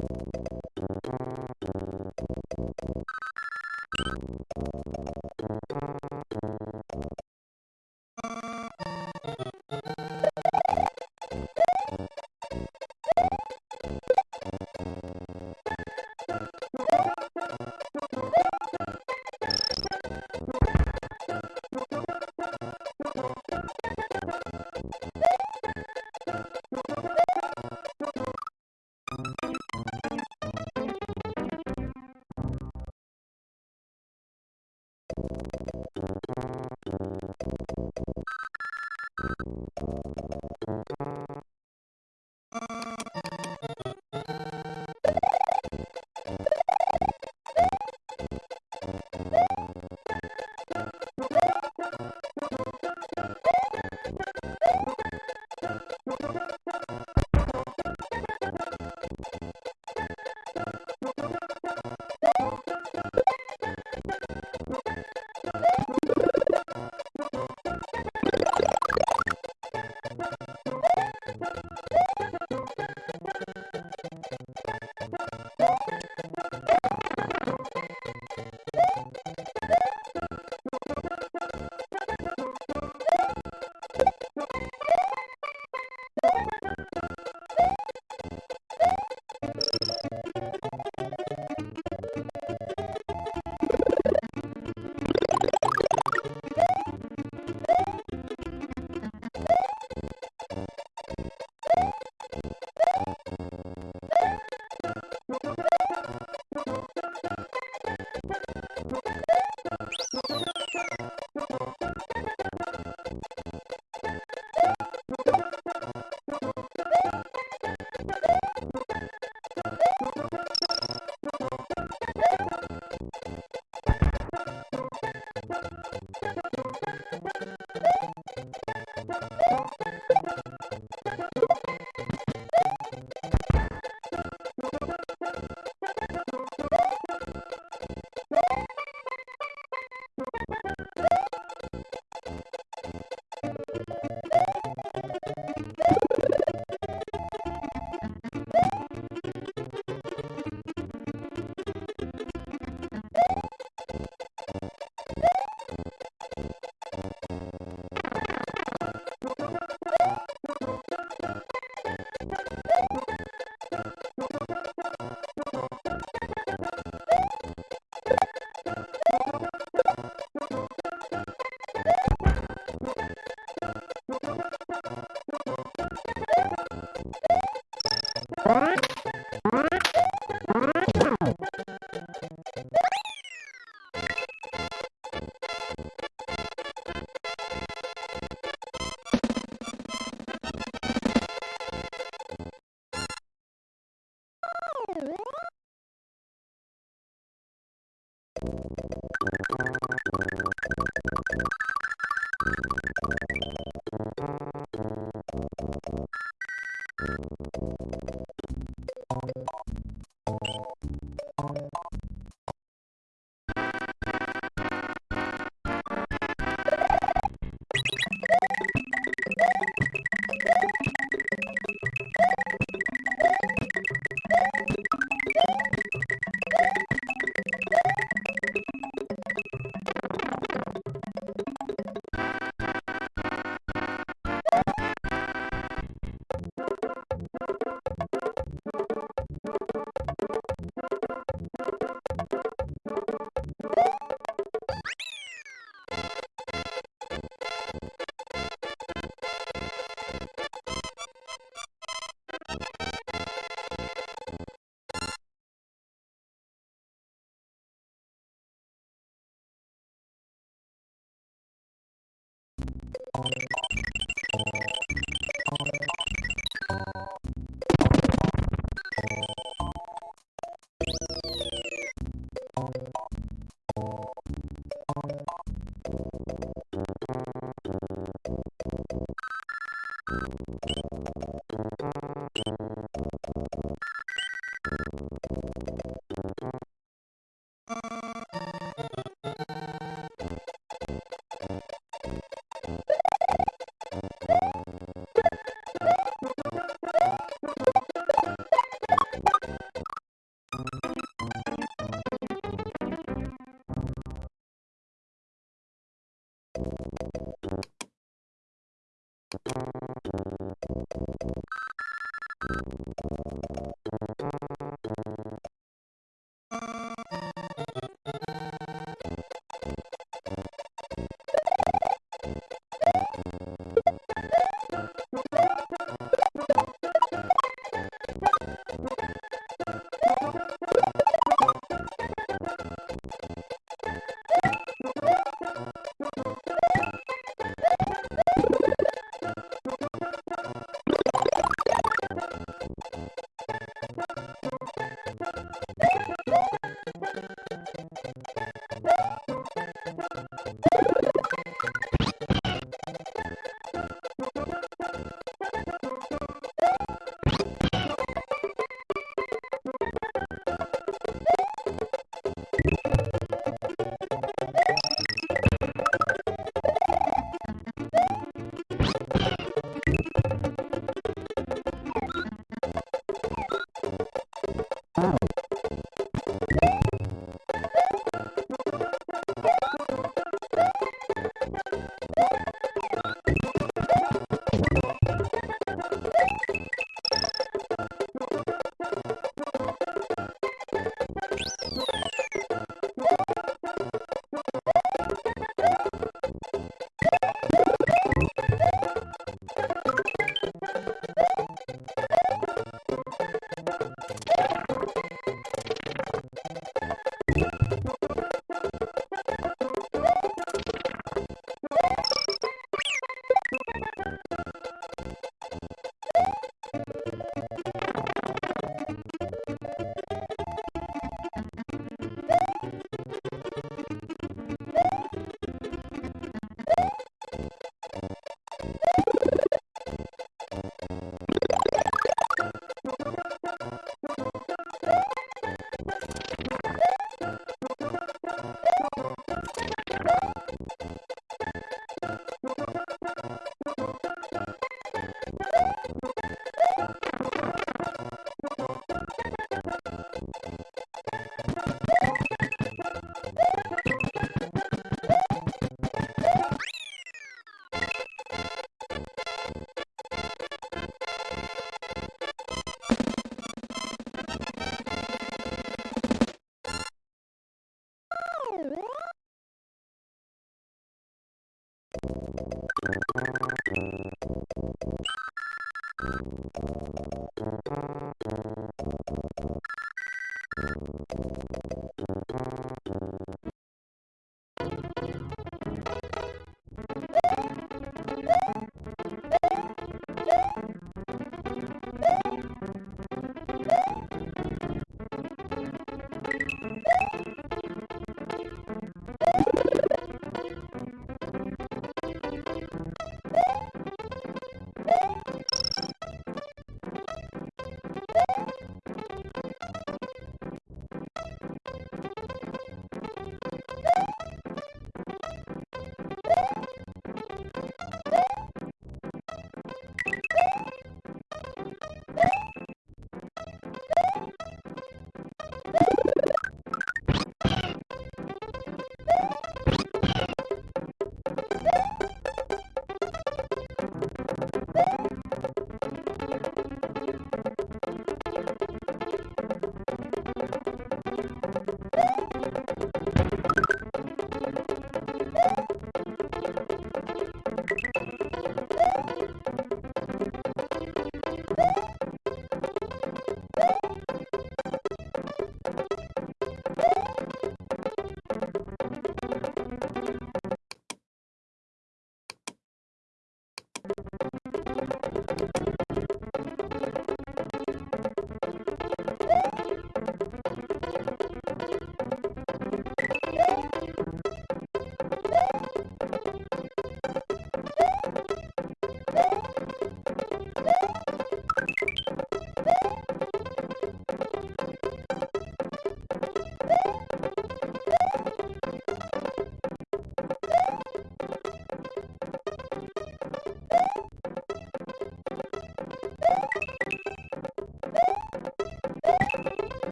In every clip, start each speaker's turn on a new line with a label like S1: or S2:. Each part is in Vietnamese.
S1: Thank you. you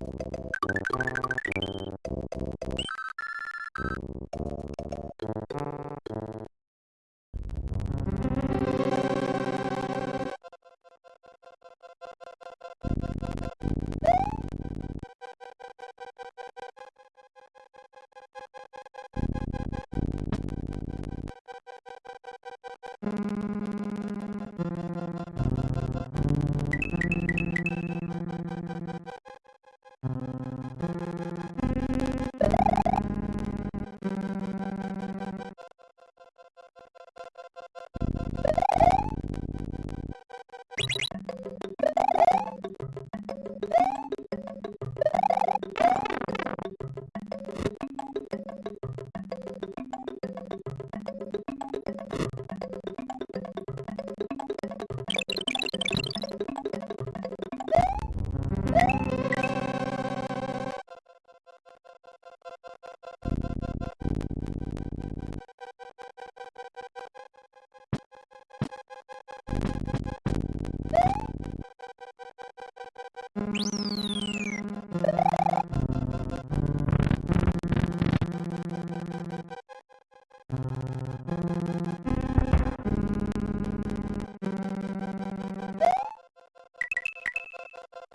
S1: Thank mm -hmm. you.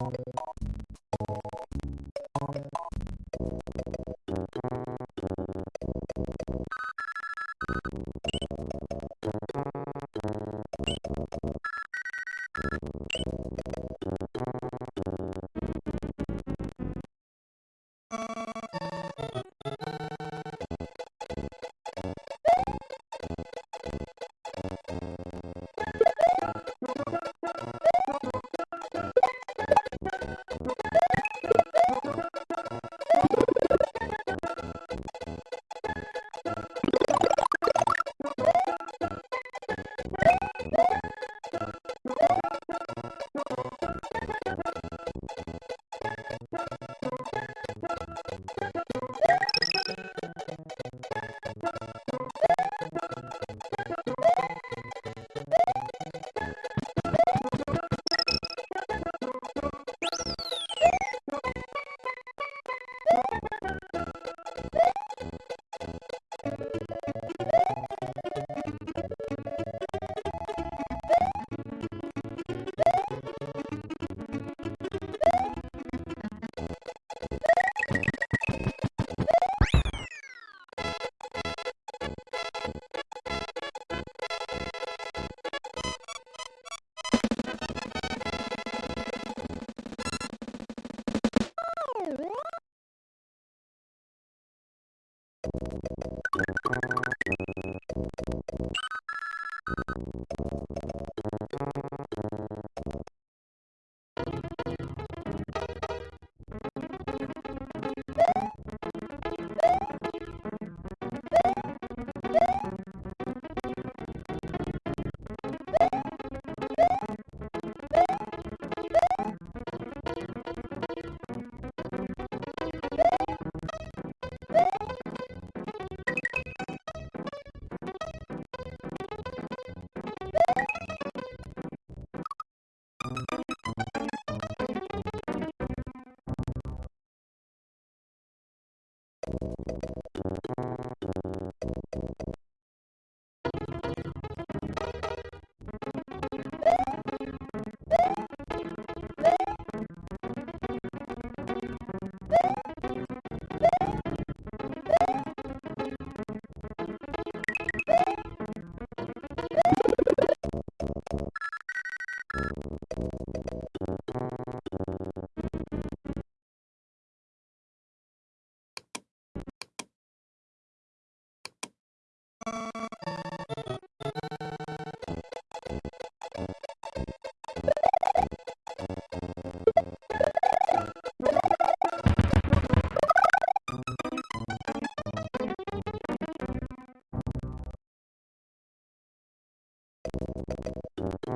S1: Thank you. Thank you.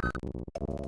S1: Thank you.